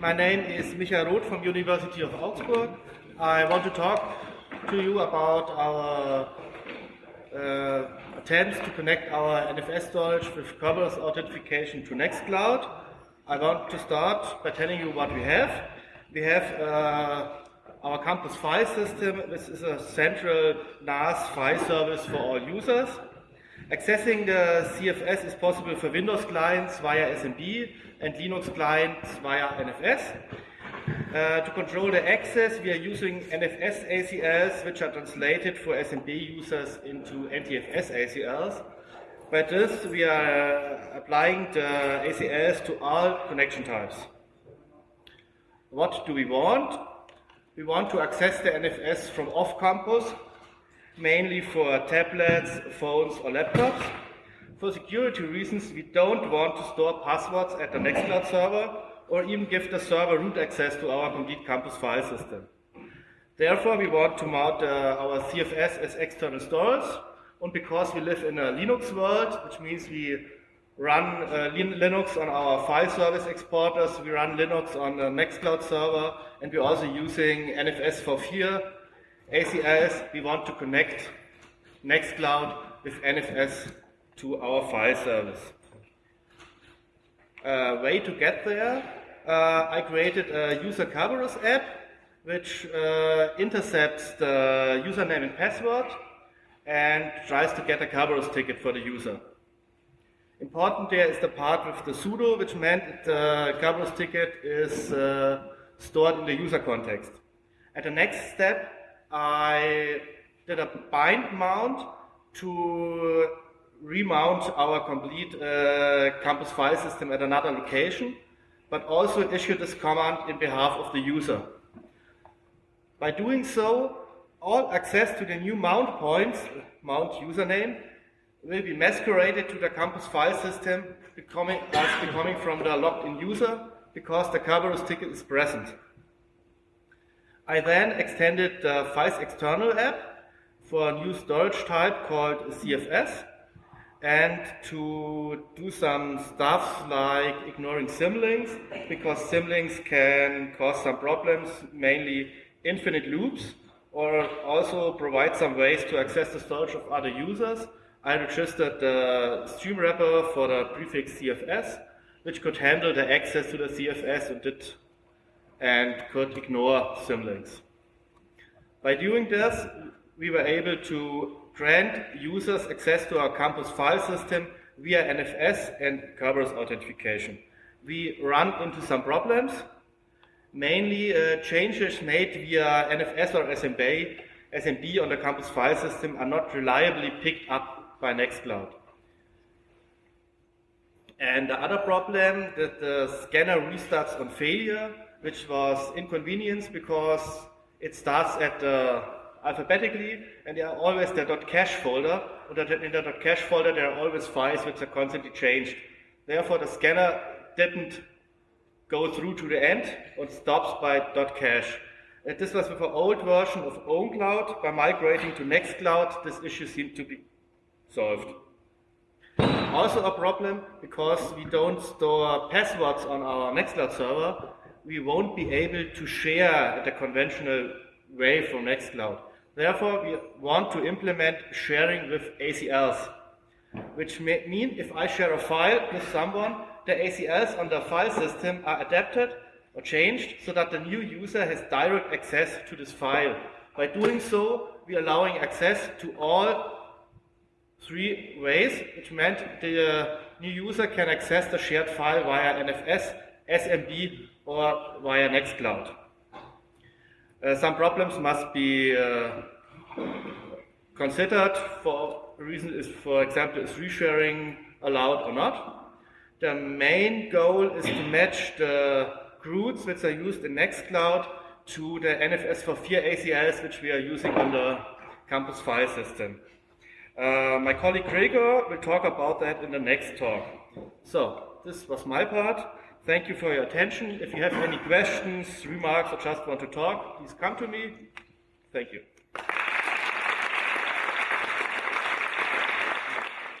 My name is Michael Roth from University of Augsburg. I want to talk to you about our uh, attempts to connect our NFS storage with Kerberos authentication to Nextcloud. I want to start by telling you what we have. We have uh, our campus file system. This is a central NAS file service for all users. Accessing the CFS is possible for Windows clients via SMB and Linux clients via NFS. Uh, to control the access, we are using NFS ACLs, which are translated for SMB users into NTFS ACLs. By this, we are applying the ACLs to all connection types. What do we want? We want to access the NFS from off campus mainly for tablets, phones, or laptops. For security reasons, we don't want to store passwords at the Nextcloud server or even give the server root access to our complete campus file system. Therefore, we want to mount uh, our CFS as external storage, and because we live in a Linux world, which means we run uh, Linux on our file service exporters, we run Linux on the Nextcloud server, and we're also using NFS for FEAR ACLs, we want to connect Nextcloud with NFS to our file service. Uh, way to get there, uh, I created a user Kerberos app which uh, intercepts the username and password and tries to get a Kerberos ticket for the user. Important there is the part with the sudo, which meant the Kerberos ticket is uh, stored in the user context. At the next step, I did a bind mount to remount our complete uh, campus file system at another location, but also issue this command in behalf of the user. By doing so, all access to the new mount points, mount username, will be masqueraded to the campus file system becoming, as becoming from the logged in user because the Kerberos ticket is present. I then extended the files_external app for a new storage type called CFS and to do some stuff like ignoring symlinks because symlinks can cause some problems, mainly infinite loops, or also provide some ways to access the storage of other users. I registered the stream wrapper for the prefix CFS, which could handle the access to the CFS and did and could ignore symlinks. By doing this, we were able to grant users access to our campus file system via NFS and Kerberos authentication. We run into some problems, mainly uh, changes made via NFS or SMB, SMB on the campus file system are not reliably picked up by Nextcloud. And the other problem that the scanner restarts on failure which was inconvenience because it starts at uh, alphabetically and there are always the .cache folder and in the .cache folder there are always files which are constantly changed. Therefore the scanner didn't go through to the end and stops by .cache. And this was with an old version of OwnCloud. By migrating to Nextcloud, this issue seemed to be solved. Also a problem because we don't store passwords on our Nextcloud server, we won't be able to share the conventional way from Nextcloud. Therefore, we want to implement sharing with ACLs, which may mean if I share a file with someone, the ACLs on the file system are adapted or changed so that the new user has direct access to this file. By doing so, we are allowing access to all three ways, which meant the new user can access the shared file via NFS, SMB, or via Nextcloud. Uh, some problems must be uh, considered for reason is, for example, is resharing allowed or not. The main goal is to match the CRUDs which are used in Nextcloud to the NFS for FEAR ACLs which we are using on the campus file system. Uh, my colleague Gregor will talk about that in the next talk. So, this was my part. Thank you for your attention. If you have any questions, remarks, or just want to talk, please come to me. Thank you.